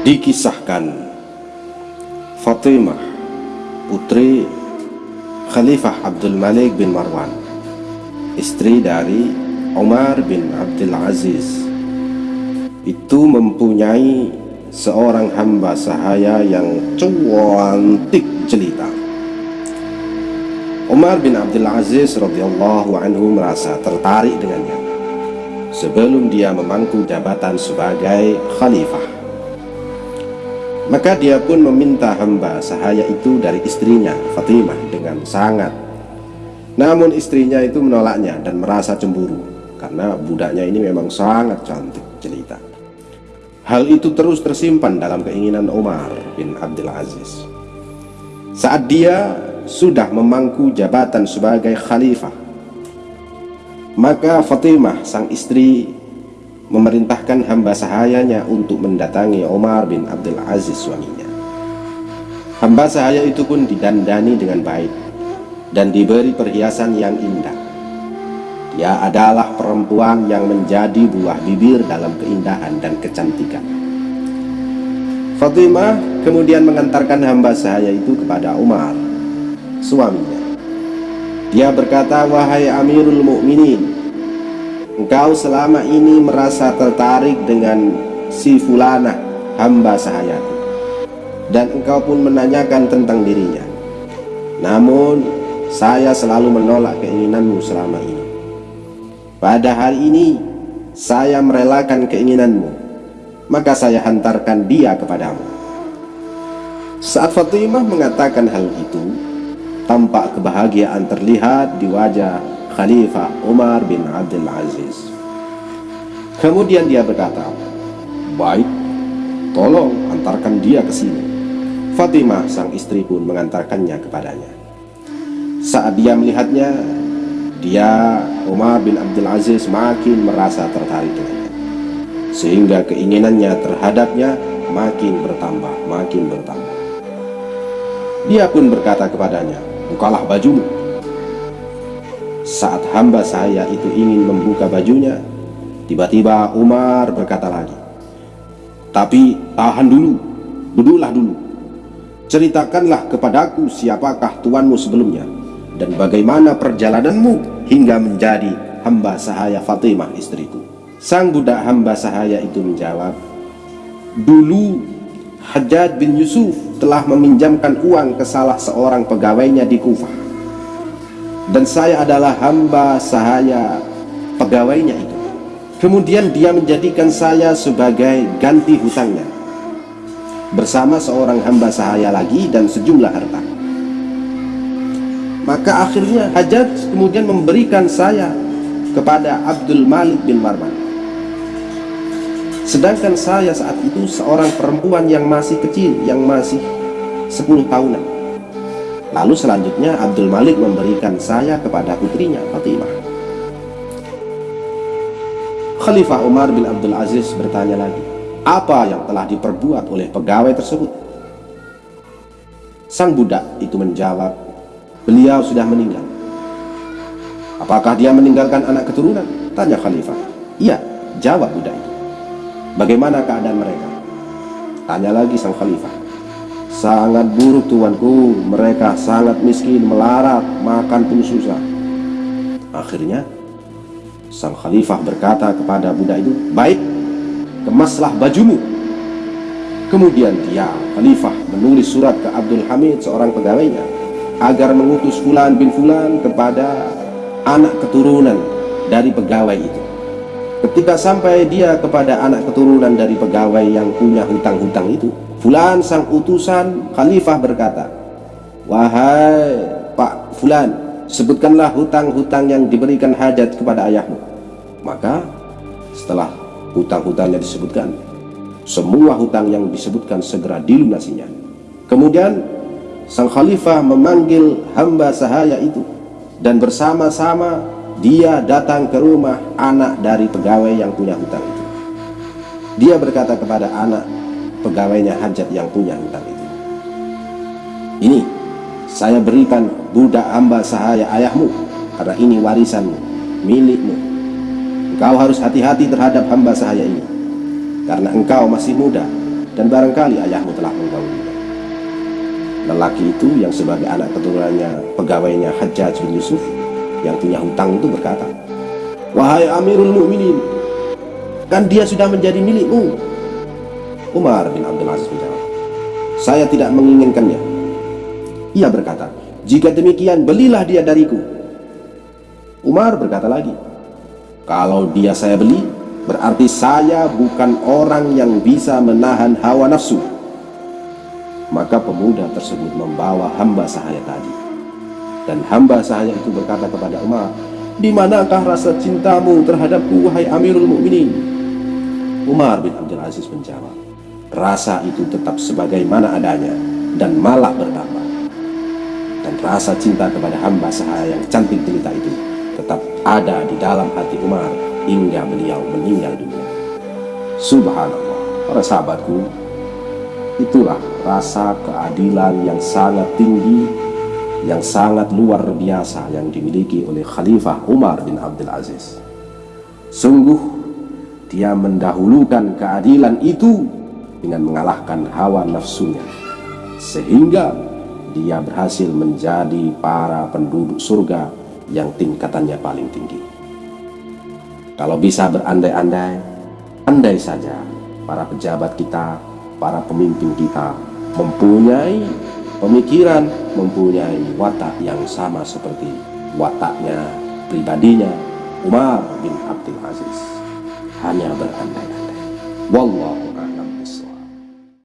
Dikisahkan Fatimah putri Khalifah Abdul Malik bin Marwan istri dari Umar bin Abdul Aziz itu mempunyai seorang hamba sahaya yang cantik jelita Umar bin Abdul Aziz radhiyallahu anhu merasa tertarik dengannya sebelum dia memangku jabatan sebagai khalifah. Maka dia pun meminta hamba sahaya itu dari istrinya Fatimah dengan sangat. Namun istrinya itu menolaknya dan merasa cemburu karena budaknya ini memang sangat cantik jelita. Hal itu terus tersimpan dalam keinginan Umar bin Abdul Aziz. Saat dia sudah memangku jabatan sebagai khalifah maka Fatimah sang istri memerintahkan hamba sahayanya untuk mendatangi Umar bin Abdul Aziz suaminya. Hamba sahaya itu pun didandani dengan baik dan diberi perhiasan yang indah. Dia adalah perempuan yang menjadi buah bibir dalam keindahan dan kecantikan. Fatimah kemudian mengantarkan hamba sahaya itu kepada Umar, suaminya. Dia berkata, wahai Amirul Mukminin, engkau selama ini merasa tertarik dengan si fulana hamba sahayaku dan engkau pun menanyakan tentang dirinya. Namun saya selalu menolak keinginanmu selama ini. Pada hari ini saya merelakan keinginanmu, maka saya hantarkan dia kepadamu. Saat Fatimah mengatakan hal itu, tampak kebahagiaan terlihat di wajah Khalifah Umar bin Abdul Aziz. Kemudian dia berkata, Baik, tolong antarkan dia ke sini. Fatimah sang istri pun mengantarkannya kepadanya. Saat dia melihatnya, dia Umar bin Abdul Aziz makin merasa tertarik dengannya. Sehingga keinginannya terhadapnya makin bertambah, makin bertambah. Dia pun berkata kepadanya, bukalah bajumu. Saat hamba saya itu ingin membuka bajunya, tiba-tiba Umar berkata lagi, Tapi tahan dulu, duduklah dulu. Ceritakanlah kepadaku siapakah tuanmu sebelumnya, dan bagaimana perjalananmu hingga menjadi hamba sahaya Fatimah istriku. Sang budak hamba sahaya itu menjawab, Dulu Hajjaj bin Yusuf telah meminjamkan uang ke salah seorang pegawainya di Kufah dan saya adalah hamba sahaya pegawainya itu. Kemudian dia menjadikan saya sebagai ganti hutangnya. Bersama seorang hamba sahaya lagi dan sejumlah harta. Maka akhirnya Hajjaj kemudian memberikan saya kepada Abdul Malik bin Marwan. Sedangkan saya saat itu seorang perempuan yang masih kecil yang masih 10 tahunan lalu selanjutnya Abdul Malik memberikan saya kepada putrinya Fatimah. Khalifah Umar bin Abdul Aziz bertanya lagi apa yang telah diperbuat oleh pegawai tersebut? Sang budak itu menjawab beliau sudah meninggal. Apakah dia meninggalkan anak keturunan? tanya Khalifah. Iya jawab budak itu. Bagaimana keadaan mereka? Tanya lagi sang khalifah. Sangat buruk tuanku, mereka sangat miskin, melarat, makan pun susah. Akhirnya, sang khalifah berkata kepada budak itu, Baik, kemaslah bajumu. Kemudian dia, khalifah, menulis surat ke Abdul Hamid, seorang pegawainya, agar mengutus Fulan bin Fulan kepada anak keturunan dari pegawai itu. Ketika sampai dia kepada anak keturunan dari pegawai yang punya hutang-hutang itu, Fulan sang utusan khalifah berkata, Wahai Pak Fulan, sebutkanlah hutang-hutang yang diberikan hajat kepada ayahmu. Maka setelah hutang-hutangnya disebutkan, semua hutang yang disebutkan segera dilunasinya. Kemudian sang khalifah memanggil hamba sahaya itu dan bersama-sama dia datang ke rumah anak dari pegawai yang punya hutang itu dia berkata kepada anak pegawainya hajat yang punya hutang itu ini saya berikan budak hamba sahaya ayahmu karena ini warisanmu milikmu engkau harus hati-hati terhadap hamba sahaya ini karena engkau masih muda dan barangkali ayahmu telah menggaulinya. Lelaki itu yang sebagai anak keturunannya pegawainya Hajjaj bin Yusuf yang punya hutang itu berkata, Wahai Amirul Mukminin, kan dia sudah menjadi milikmu. Umar bin Abdul Aziz menjawab, saya tidak menginginkannya. Ia berkata, jika demikian belilah dia dariku. Umar berkata lagi, kalau dia saya beli, berarti saya bukan orang yang bisa menahan hawa nafsu. Maka pemuda tersebut membawa hamba sahaya tadi. Dan hamba sahaya itu berkata kepada Umar, di manakah rasa cintamu terhadapku, wahai Amirul Mukminin? Umar bin Abdul Aziz menjawab, rasa itu tetap sebagaimana adanya dan malah bertambah. Dan rasa cinta kepada hamba sahaya yang cantik jelita itu tetap ada di dalam hati Umar hingga beliau meninggal dunia. Subhanallah, para sahabatku, itulah rasa keadilan yang sangat tinggi, yang sangat luar biasa yang dimiliki oleh Khalifah Umar bin Abdul Aziz. Sungguh, dia mendahulukan keadilan itu dengan mengalahkan hawa nafsunya, sehingga dia berhasil menjadi para penduduk surga yang tingkatannya paling tinggi. Kalau bisa berandai-andai, andai saja para pejabat kita, para pemimpin kita mempunyai pemikiran, mempunyai watak yang sama seperti wataknya pribadinya Umar bin Abdul Aziz. Hanya berandai-andai. Wallah